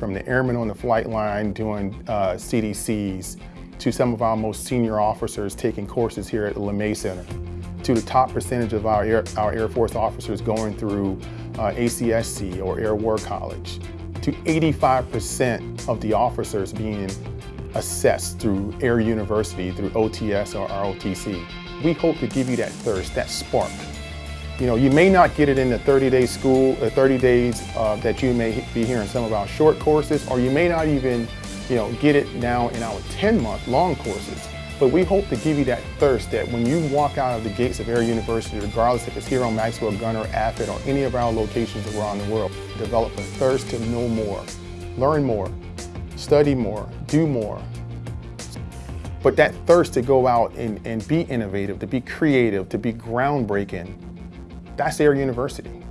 from the airmen on the flight line doing uh, CDCs to some of our most senior officers taking courses here at the LeMay Center to the top percentage of our Air, our Air Force officers going through uh, ACSC or Air War College to 85% of the officers being assessed through Air University, through OTS or ROTC. We hope to give you that thirst, that spark. You know, you may not get it in the 30-day school, uh, 30 days uh, that you may be hearing some of our short courses, or you may not even, you know, get it now in our 10-month long courses. But we hope to give you that thirst that when you walk out of the gates of Air University, regardless if it's here on Maxwell Gunter, Offutt, or any of our locations around the world, develop a thirst to know more, learn more, study more, do more. But that thirst to go out and, and be innovative, to be creative, to be groundbreaking, that's Air University.